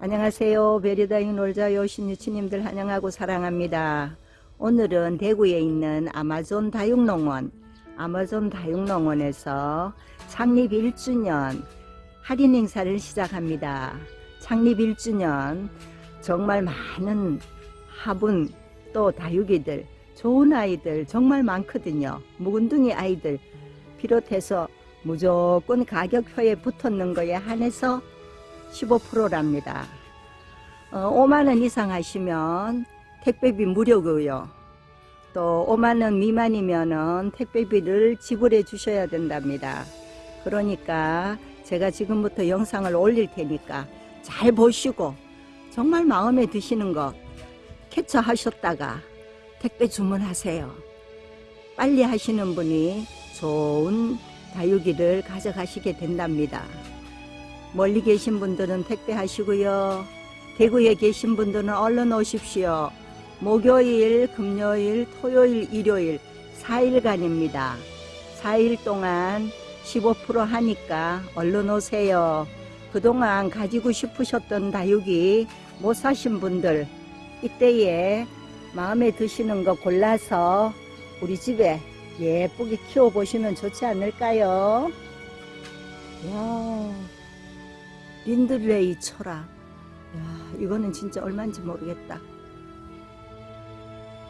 안녕하세요. 베리다잉 놀자요 신유치님들 환영하고 사랑합니다. 오늘은 대구에 있는 아마존 다육농원 아마존 다육농원에서 창립 1주년 할인 행사를 시작합니다. 창립 1주년 정말 많은 화분 또 다육이들 좋은 아이들 정말 많거든요. 묵은둥이 아이들 비롯해서 무조건 가격표에 붙었는 거에 한해서 15%랍니다. 어, 5만원 이상 하시면 택배비 무료고요. 또 5만원 미만이면 은 택배비를 지불해 주셔야 된답니다. 그러니까 제가 지금부터 영상을 올릴 테니까 잘 보시고 정말 마음에 드시는 거 캡처하셨다가 택배 주문하세요. 빨리 하시는 분이 좋은 다육이를 가져가시게 된답니다. 멀리 계신 분들은 택배하시고요. 대구에 계신 분들은 얼른 오십시오. 목요일, 금요일, 토요일, 일요일 4일간입니다. 4일 동안 15% 하니까 얼른 오세요. 그동안 가지고 싶으셨던 다육이 못 사신 분들 이때에 마음에 드시는 거 골라서 우리 집에 예쁘게 키워보시면 좋지 않을까요? 와, 린들레이 철학. 야, 이거는 진짜 얼마인지 모르겠다.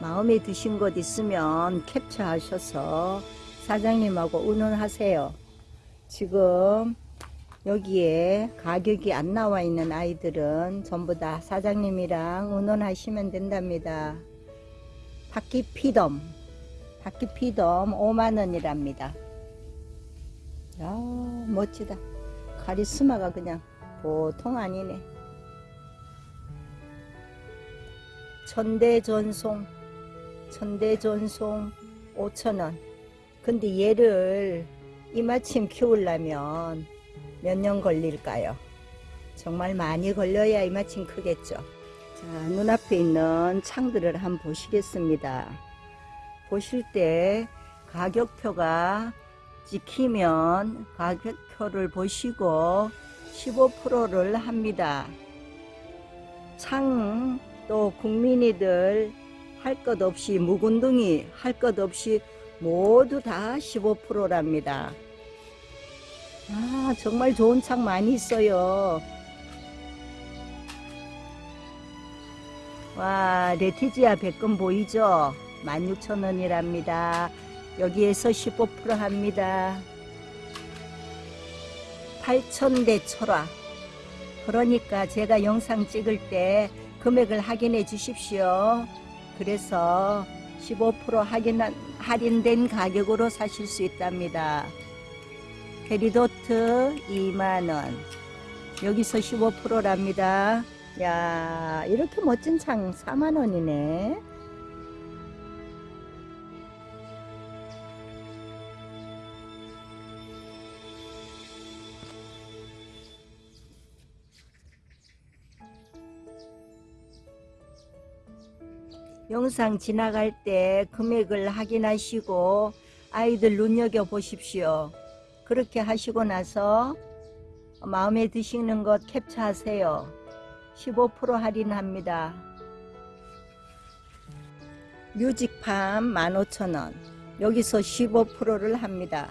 마음에 드신 것 있으면 캡처하셔서 사장님하고 의논하세요. 지금 여기에 가격이 안 나와 있는 아이들은 전부 다 사장님이랑 의논하시면 된답니다. 바퀴 피덤, 바퀴 피덤 5만원이랍니다. 야 멋지다. 카리스마가 그냥 보통 아니네. 천대전송, 천대전송 5천원. 근데 얘를 이마침 키우려면 몇 년 걸릴까요? 정말 많이 걸려야 이마침 크겠죠. 자, 눈앞에 있는 창들을 한번 보시겠습니다. 보실 때 가격표가 찍히면 가격표를 보시고 15%를 합니다. 창또 국민이들 할 것 없이 묵은둥이 할 것 없이 모두 다 15%랍니다. 아 정말 좋은 창 많이 있어요. 와 레티지아 백금 보이죠? 16,000원이랍니다. 여기에서 15% 합니다. 8,000대 철화. 그러니까 제가 영상 찍을 때 금액을 확인해 주십시오. 그래서 15% 할인한, 할인된 가격으로 사실 수 있답니다. 페리도트 2만원. 여기서 15%랍니다. 야 이렇게 멋진 창 4만원이네. 영상 지나갈 때 금액을 확인하시고 아이들 눈여겨보십시오. 그렇게 하시고 나서 마음에 드시는 것 캡처하세요. 15% 할인합니다. 뮤직팜 15,000원 여기서 15%를 합니다.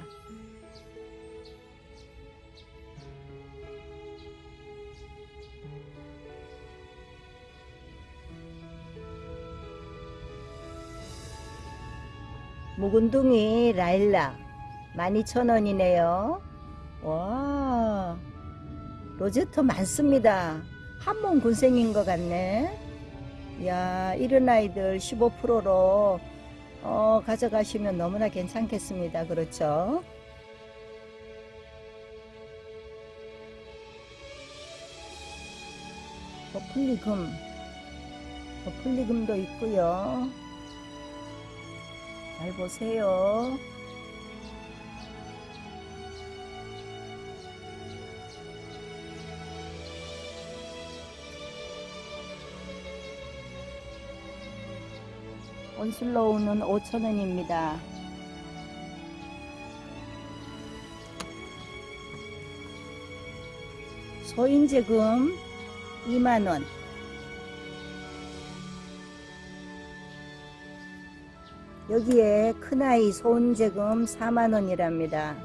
묵은둥이 라일락 12,000원이네요. 와 로제트 많습니다. 한몸 군생인 것 같네. 야 이런 아이들 15%로 어, 가져가시면 너무나 괜찮겠습니다. 그렇죠? 버플리금 버플리금도 있고요. 잘 보세요. 온슬로우는 5,000원입니다. 소인제금 2만원 여기에 큰아이 소인제금 4만원이랍니다.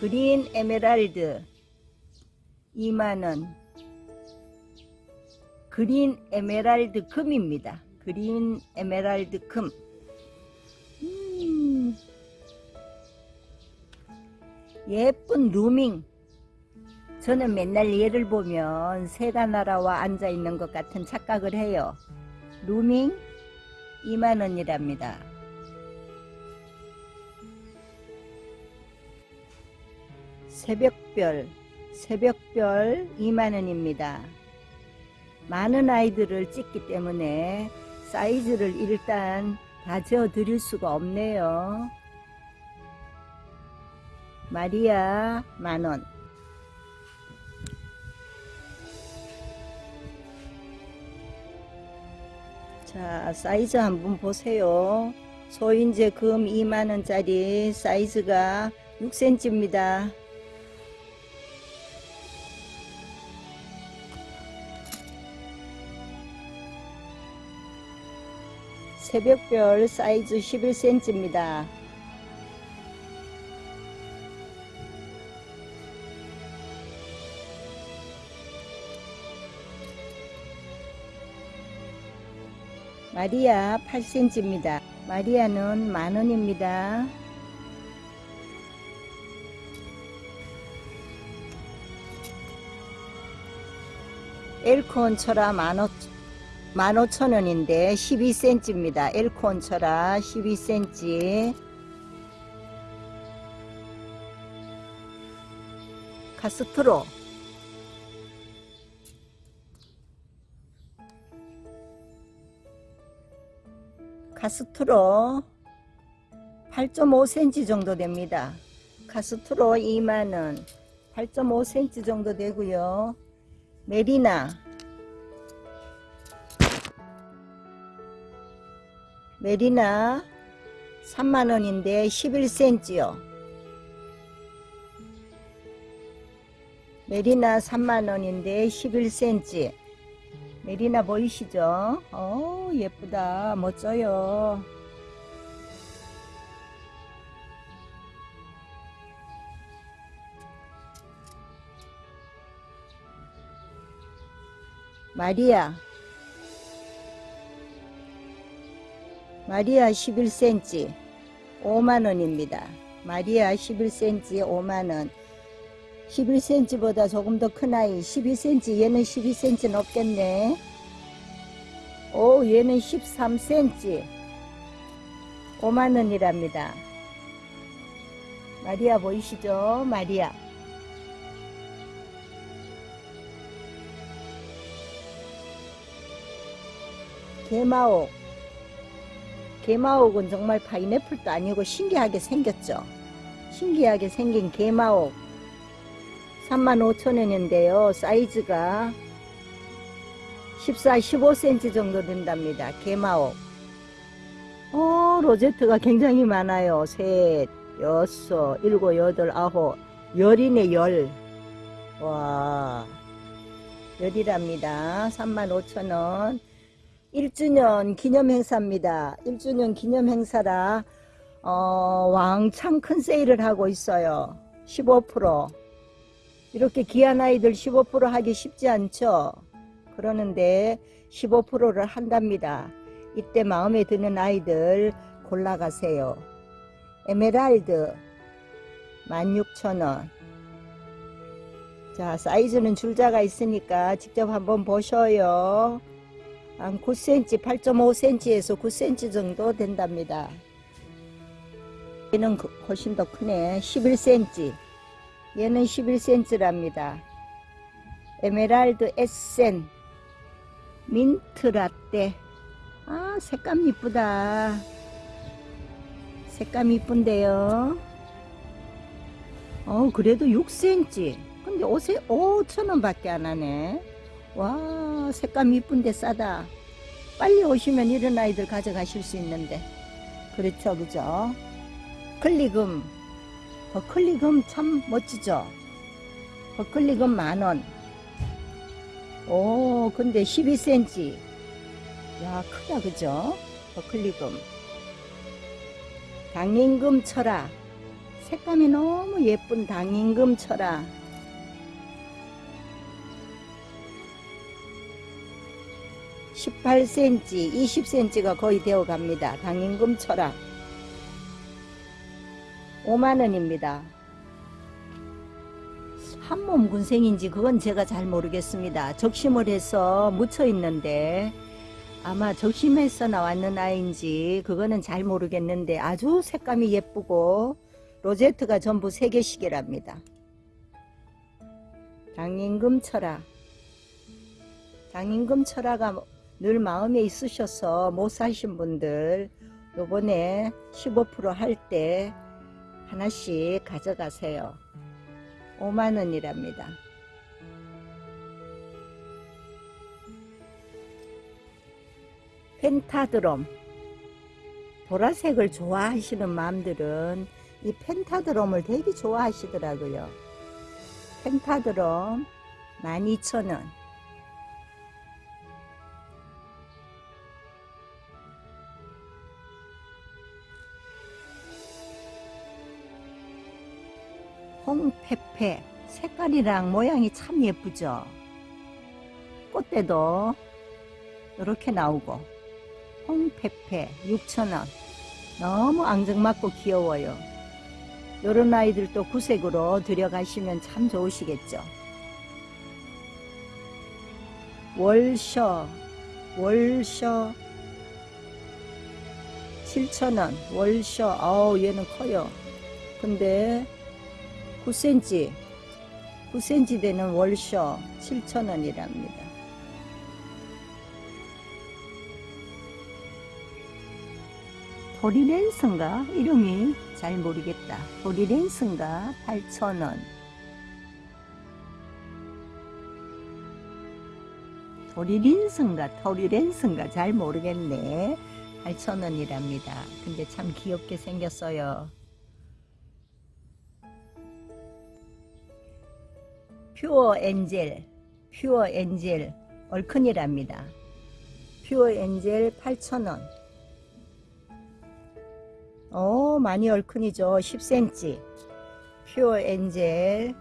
그린 에메랄드 2만원. 그린 에메랄드 금입니다. 그린 에메랄드 금. 음, 예쁜 루밍 저는 맨날 얘를 보면 새가 날아와 앉아 있는 것 같은 착각을 해요. 루밍 2만원이랍니다. 새벽별 새벽별 2만원입니다. 많은 아이들을 찍기 때문에 사이즈를 일단 다 재어 드릴 수가 없네요. 마리아 만원 자 사이즈 한번 보세요. 소인제 금 2만원짜리 사이즈가 6cm입니다. 새벽별 사이즈 11cm입니다 마리아 8cm입니다. 마리아는 만원입니다. 엘콘 만오, 만오천원인데 12cm입니다. 엘콘 철아 12cm 카스트로 카스트로 8.5cm 정도 됩니다. 카스트로 2만원 8.5cm 정도 되고요. 메리나 메리나 3만원인데 11cm요. 메리나 3만원인데 11cm 메리나 보이시죠? 어 예쁘다. 멋져요. 마리아. 마리아 11cm 5만원입니다. 마리아 11cm 5만원 11cm보다 조금 더 큰 아이. 12cm 얘는 12cm 넘겠네. 오 얘는 13cm 5만원이랍니다. 마리아 보이시죠? 마리아. 개마옥. 개마옥은 정말 파인애플도 아니고 신기하게 생겼죠. 신기하게 생긴 개마옥 35,000원인데요. 사이즈가 14, 15cm 정도 된답니다. 개마옥. 어, 로제트가 굉장히 많아요. 셋, 여섯, 일곱, 여덟, 아홉, 열이네, 열. 와, 열이랍니다. 35,000원. 1주년 기념 행사입니다. 1주년 기념 행사라, 어, 왕창 큰 세일을 하고 있어요. 15%. 이렇게 귀한 아이들 15% 하기 쉽지 않죠. 그러는데 15%를 한답니다. 이때 마음에 드는 아이들 골라가세요. 에메랄드 16,000원 자 사이즈는 줄자가 있으니까 직접 한번 보셔요. 한 9cm, 8.5cm에서 9cm 정도 된답니다. 얘는 훨씬 더 크네. 11cm. 얘는 11cm랍니다. 에메랄드 에센 민트 라떼. 아 색감 이쁘다. 색감 이쁜데요. 어 그래도 6cm 근데 옷에 5천원 밖에 안 하네. 와 색감 이쁜데 싸다. 빨리 오시면 이런 아이들 가져가실 수 있는데. 그렇죠 그죠? 클리금 버클리금 참 멋지죠? 버클리금 만원. 오, 근데 12cm. 야, 크다, 그죠? 버클리금. 당임금 철아. 색감이 너무 예쁜 당임금 철아. (18cm) (20cm가) 거의 되어 갑니다 당임금 철아 5만원입니다. 한몸 군생인지 그건 제가 잘 모르겠습니다. 적심을 해서 묻혀 있는데 아마 적심해서 나왔는 아이인지 그거는 잘 모르겠는데 아주 색감이 예쁘고 로제트가 전부 3개씩이랍니다. 장임금 철아. 장임금 철아가 늘 마음에 있으셔서 못 사신 분들 요번에 15%할 때 하나씩 가져가세요. 5만원이랍니다. 펜타드롬 보라색을 좋아하시는 마음들은 이 펜타드롬을 되게 좋아하시더라고요. 펜타드롬 12,000원 홍페페 색깔이랑 모양이 참 예쁘죠. 꽃대도 이렇게 나오고 홍페페 6,000원 너무 앙증맞고 귀여워요. 요런 아이들도 구색으로 들여가시면 참 좋으시겠죠. 월셔 월셔 7,000원 월셔 아우 얘는 커요. 근데 9cm 9cm 되는 월셔 7,000원이랍니다. 도리랜스인가? 이름이 잘 모르겠다. 도리랜스인가? 8,000원. 도리린스인가? 도리랜스인가? 잘 모르겠네. 8,000원이랍니다. 근데 참 귀엽게 생겼어요. 퓨어 엔젤, 퓨어 엔젤 얼큰이랍니다. 퓨어 엔젤 8,000원. 어 많이 얼큰이죠. 10cm 퓨어 엔젤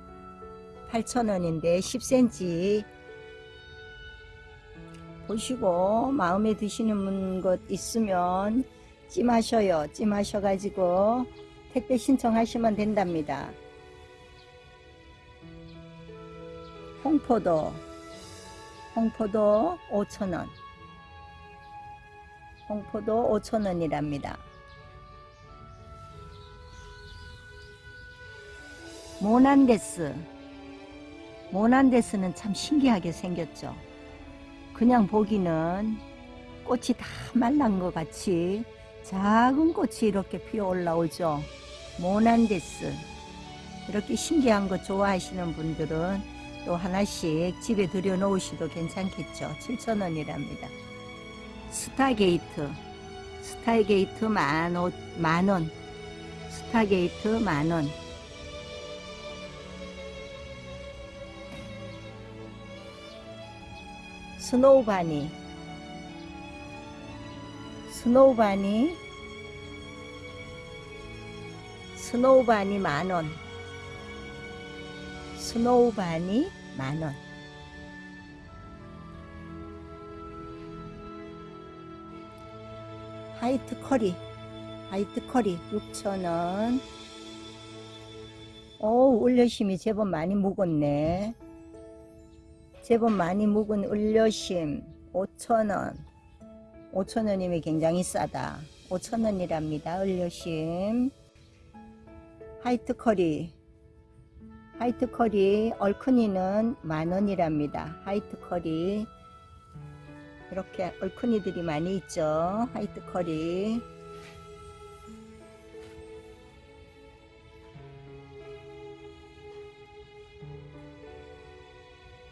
8,000원인데 10cm 보시고 마음에 드시는 것 있으면 찜하셔요. 찜하셔 가지고 택배 신청하시면 된답니다 홍포도. 홍포도 5,000원. 홍포도 5,000원이랍니다. 모난데스. 모난데스는 참 신기하게 생겼죠. 그냥 보기는 꽃이 다 말란 것 같이 작은 꽃이 이렇게 피어 올라오죠. 모난데스. 이렇게 신기한 거 좋아하시는 분들은 또 하나씩 집에 들여 놓으셔도 괜찮겠죠? 7,000원이랍니다. 스타게이트. 스타게이트 만, 만원. 스타게이트 만 원. 스노우바니. 스노우바니. 스노우바니 만 원 스노우바니 만원. 화이트 커리. 화이트 커리 6,000원. 오 올려심이 제법 많이 묵었네. 제법 많이 묵은 을려심 5천원. 5천원이면 굉장히 싸다. 5천원이랍니다 을려심. 하이트 커리 하이트 커리 얼큰이는 만원이랍니다. 하이트 커리. 이렇게 얼큰이들이 많이 있죠. 하이트 커리.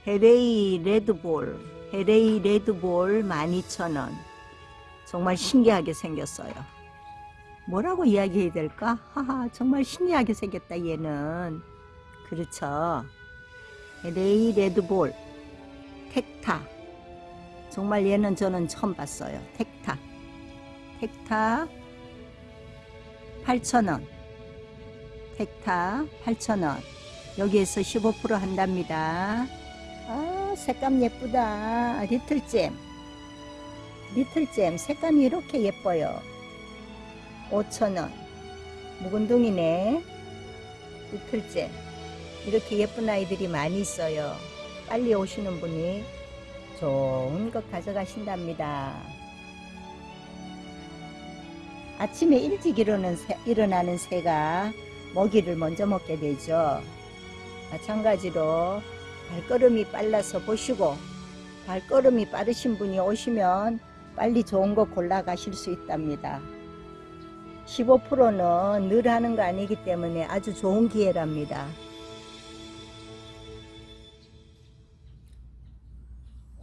헤레이 레드볼. 헤레이 레드볼 12,000원. 정말 신기하게 생겼어요. 뭐라고 이야기해야 될까? 하하, 정말 신기하게 생겼다, 얘는. 그렇죠. 레이 레드볼, 텍타. 정말 얘는 저는 처음 봤어요. 텍타. 텍타 8,000원. 텍타 8,000원. 여기에서 15% 한답니다. 아, 색감 예쁘다. 리틀잼. 리틀잼. 색감이 이렇게 예뻐요. 5,000원. 묵은둥이네. 리틀잼. 이렇게 예쁜 아이들이 많이 있어요. 빨리 오시는 분이 좋은 것 가져가신답니다. 아침에 일찍 일어나는, 새, 일어나는 새가 먹이를 먼저 먹게 되죠. 마찬가지로 발걸음이 빨라서 보시고 발걸음이 빠르신 분이 오시면 빨리 좋은 거 골라 가실 수 있답니다. 15%는 늘 하는 거 아니기 때문에 아주 좋은 기회랍니다.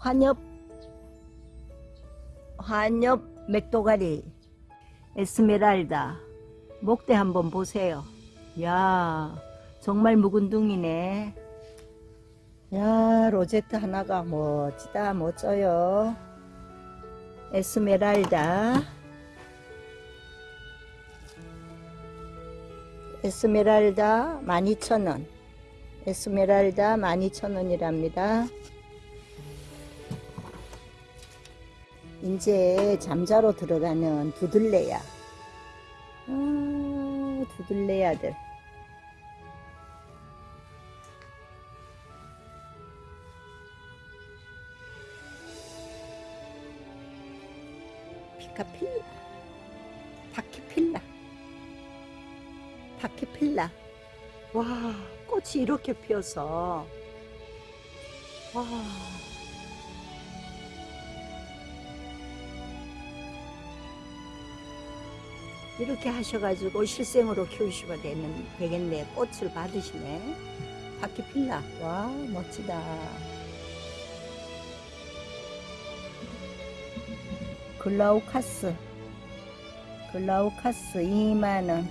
환엽 환엽 맥도가리 에스메랄다. 목대 한번 보세요. 야 정말 묵은둥이네. 야 로제트 하나가 멋지다 멋져요. 에스메랄다. 에스메랄다 12,000원. 에스메랄다 12,000원이랍니다 이제 잠자로 들어가는 두들레야. 아, 두들레야들. 피카필라. 파키필라. 파키필라. 와, 꽃이 이렇게 피어서. 와. 이렇게 하셔가지고 실생으로 키우시면 되는, 되겠네. 꽃을 받으시네. 바퀴 필라. 와, 멋지다. 글라우카스. 글라우카스 2만원.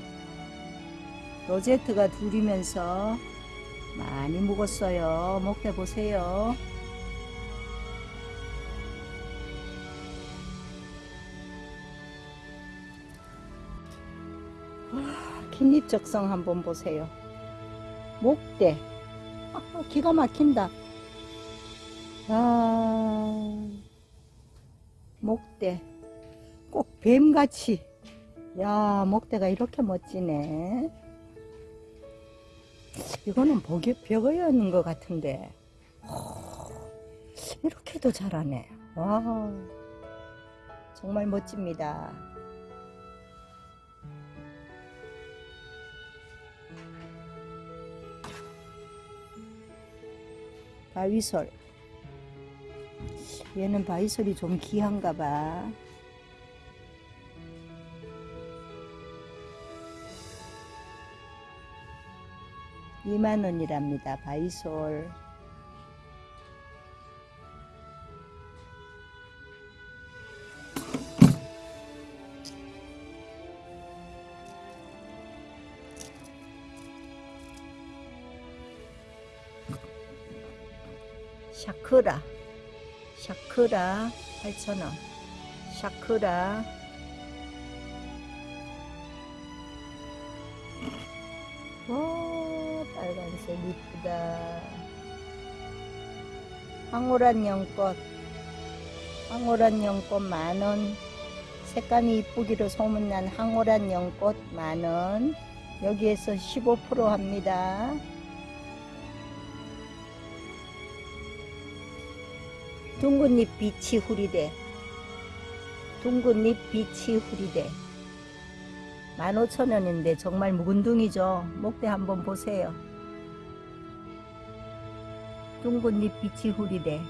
로제트가 둘이면서 많이 묵었어요. 목대 보세요. 적성 한번 보세요. 목대. 아, 기가 막힌다. 아, 목대. 꼭 뱀같이. 야, 목대가 이렇게 멋지네. 이거는 벽에, 벽이었는 것 같은데. 이렇게도 잘하네. 와, 정말 멋집니다. 바위솔 얘는 바위솔이 좀 귀한가 봐. 2만원이랍니다 바위솔 샤크라. 샤크라 8,000원. 샤크라. 오 빨간색 이쁘다. 황홀한 연꽃. 황홀한 연꽃 만원. 색감이 이쁘기로 소문난 황홀한 연꽃 만원. 여기에서 15% 합니다 둥근잎 빛이 후리대 둥근잎 빛이 후리대 15,000원인데 정말 묵은둥이죠. 목대 한번 보세요. 둥근잎 빛이 후리대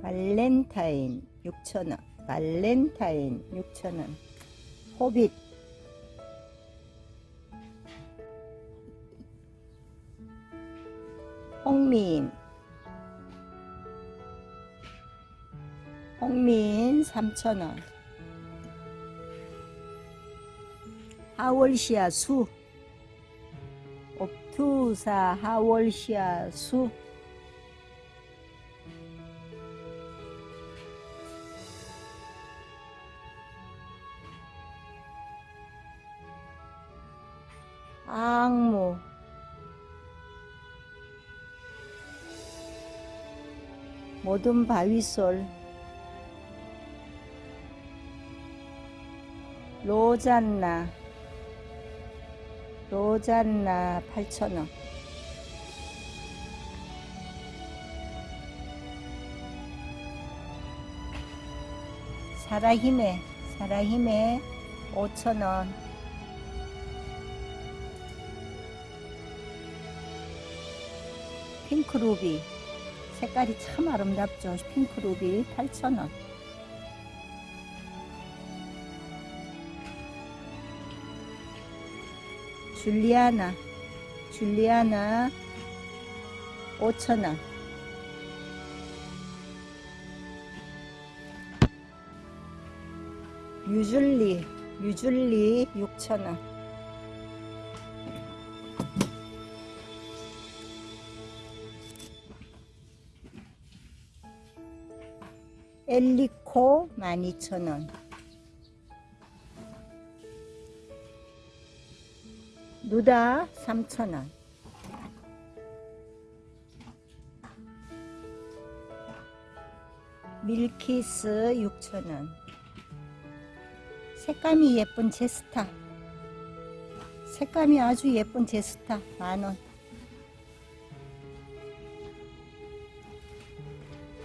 발렌타인 6,000원 발렌타인 6,000원. 호빗 홍민. 홍민 3,000원. 하월시아 수. 옥투사 하월시아 수. 모든 바위솔 로잔나 로잔나 8,000원. 사라힘에 사라힘에 5,000원. 핑크루비 색깔이 참 아름답죠. 핑크루비 8,000원. 줄리아나 줄리아나 5,000원. 유줄리 유줄리 6,000원 엘리코 12,000원. 누다 3,000원. 밀키스 6,000원. 색감이 예쁜 제스타. 색감이 아주 예쁜 제스타. 만원